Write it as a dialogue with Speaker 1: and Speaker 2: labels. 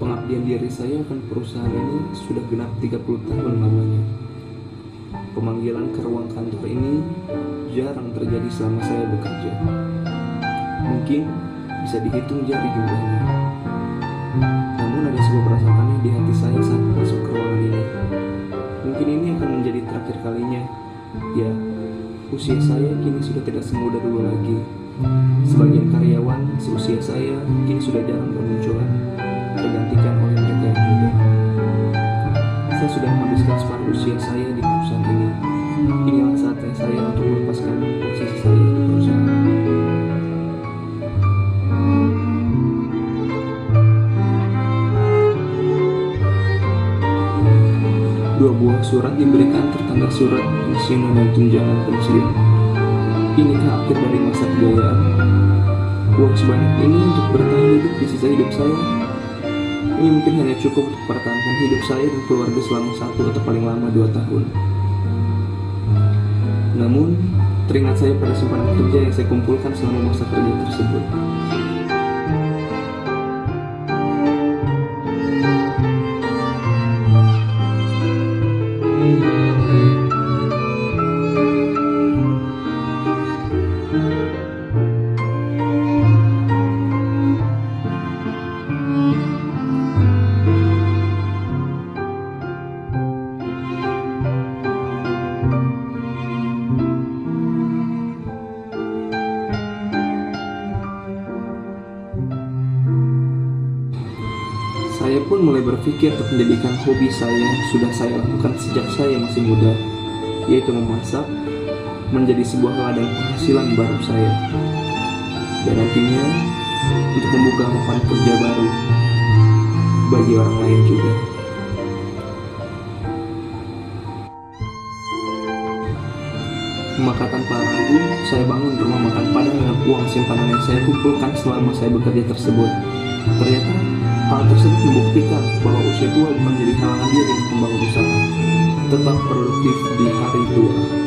Speaker 1: Pengabdian diri saya akan perusahaan ini sudah genap 30 tahun lamanya. Pemanggilan ke ruang kantor ini jarang terjadi selama saya bekerja. Mungkin bisa dihitung jari jumlahnya. Namun ada sebuah perasaan aneh di hati saya saat masuk ke ruangan ini. Mungkin ini akan menjadi terakhir kalinya. Ya, usia saya kini sudah tidak semuda dulu lagi. Sebagian karyawan seusia saya kini sudah jarang bermunculan, tergantikan oleh mereka yang muda. Saya sudah menghabiskan separuh usia saya di perusahaan ini. Inilah saatnya saya untuk melepaskan posisi saya di perusahaan. Dua buah surat diberikan tertanda surat pensiunan dan tunjangan pensiun. Inikah akhir dari masa kejayaan? Uang sebanyak ini untuk bertahan hidup di sisa hidup saya? Ini mungkin hanya cukup untuk pertahankan hidup saya dan keluarga selama satu atau paling lama dua tahun. Namun, teringat saya pada simpanan kerja yang saya kumpulkan selama masa kerja tersebut. Saya pun mulai berpikir untuk menjadikan hobi saya yang sudah saya lakukan sejak saya masih muda, yaitu memasak, menjadi sebuah ladang penghasilan baru saya. Dan nantinya untuk membuka lapangan kerja baru bagi orang lain juga. Pemakatan para ragu, saya bangun rumah makan padang dengan uang simpanan yang saya kumpulkan selama saya bekerja tersebut. Ternyata hal tersebut membuktikan bahwa usia tua bukan menjadi halangan dia untuk membangun usaha. Tetap produktif di hari tua.